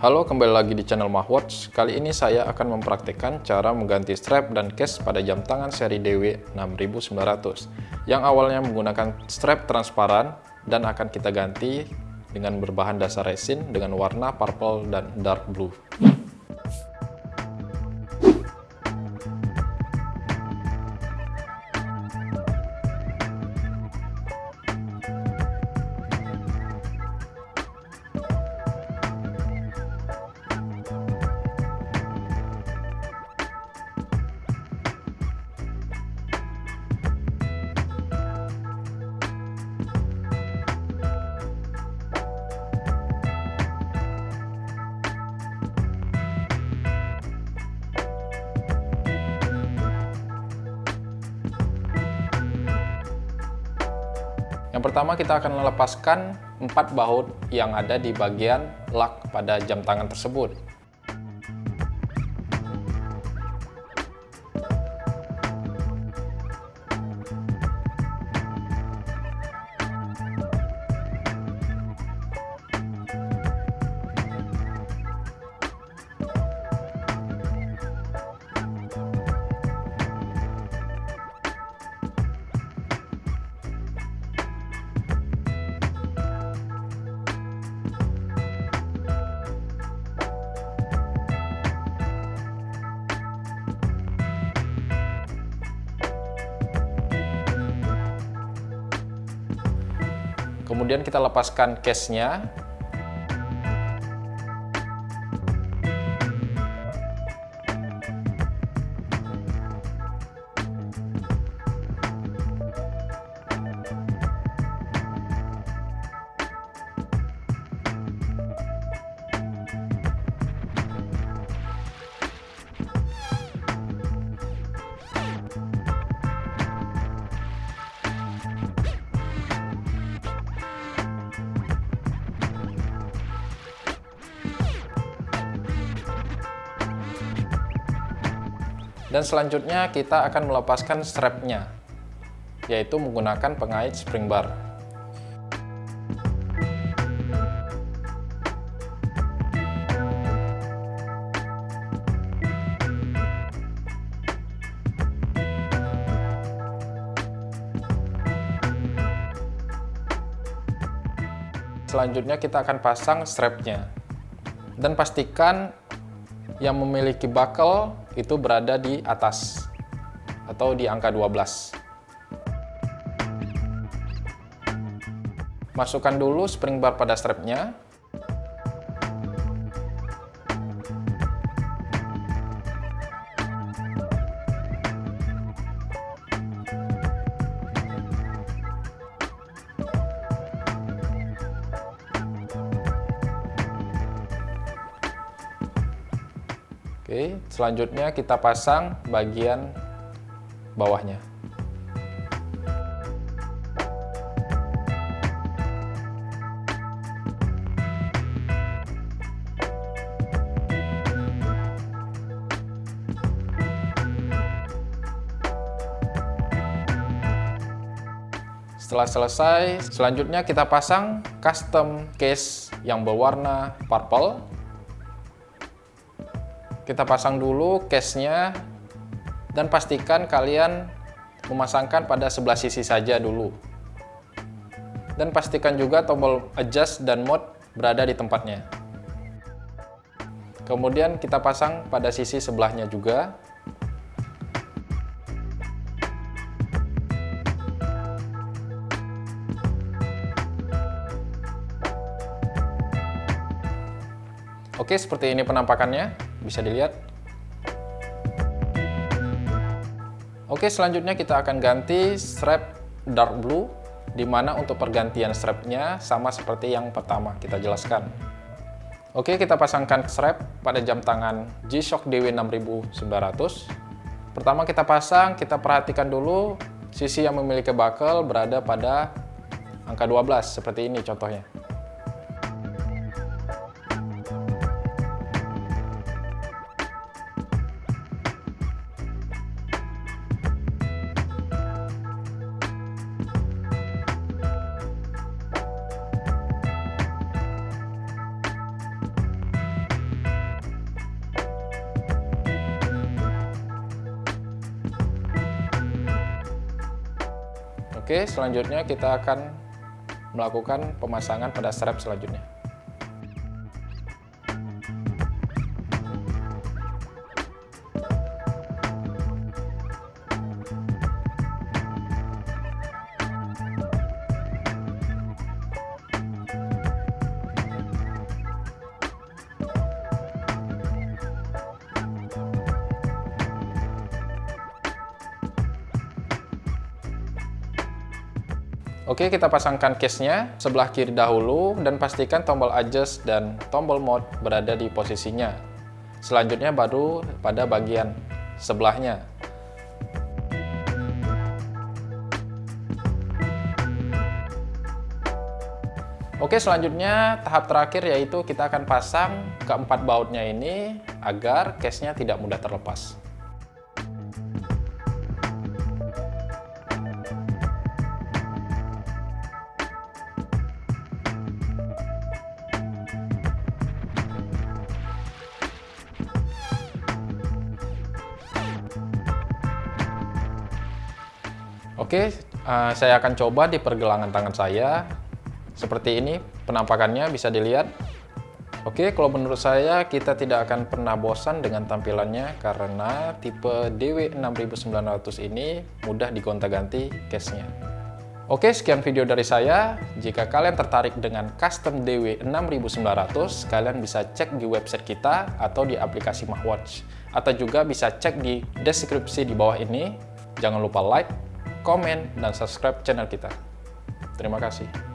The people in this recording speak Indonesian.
Halo, kembali lagi di channel Mahwatch. Kali ini saya akan mempraktikkan cara mengganti strap dan case pada jam tangan seri DW 6900 yang awalnya menggunakan strap transparan dan akan kita ganti dengan berbahan dasar resin dengan warna purple dan dark blue. Yang pertama kita akan melepaskan empat baut yang ada di bagian lak pada jam tangan tersebut. Kemudian kita lepaskan case-nya. Dan selanjutnya kita akan melepaskan strapnya, yaitu menggunakan pengait spring bar. Selanjutnya kita akan pasang strapnya. Dan pastikan yang memiliki buckle itu berada di atas atau di angka 12. Masukkan dulu spring bar pada strapnya. Oke, selanjutnya kita pasang bagian bawahnya. Setelah selesai, selanjutnya kita pasang custom case yang berwarna purple kita pasang dulu case-nya dan pastikan kalian memasangkan pada sebelah sisi saja dulu. Dan pastikan juga tombol adjust dan mode berada di tempatnya. Kemudian kita pasang pada sisi sebelahnya juga. Oke, seperti ini penampakannya bisa dilihat. Oke, selanjutnya kita akan ganti strap dark blue, di mana untuk pergantian strapnya sama seperti yang pertama kita jelaskan. Oke, kita pasangkan strap pada jam tangan G-Shock DW6900. Pertama kita pasang, kita perhatikan dulu sisi yang memiliki buckle berada pada angka 12, seperti ini contohnya. Oke, selanjutnya kita akan melakukan pemasangan pada strap selanjutnya. Oke, kita pasangkan case-nya sebelah kiri dahulu dan pastikan tombol adjust dan tombol mode berada di posisinya. Selanjutnya baru pada bagian sebelahnya. Oke, selanjutnya tahap terakhir yaitu kita akan pasang keempat bautnya ini agar case-nya tidak mudah terlepas. Oke, uh, saya akan coba di pergelangan tangan saya. Seperti ini penampakannya bisa dilihat. Oke, kalau menurut saya kita tidak akan pernah bosan dengan tampilannya karena tipe DW6900 ini mudah digonta-ganti case-nya. Oke, sekian video dari saya. Jika kalian tertarik dengan custom DW6900, kalian bisa cek di website kita atau di aplikasi MahWatch. Atau juga bisa cek di deskripsi di bawah ini. Jangan lupa like, komen, dan subscribe channel kita. Terima kasih.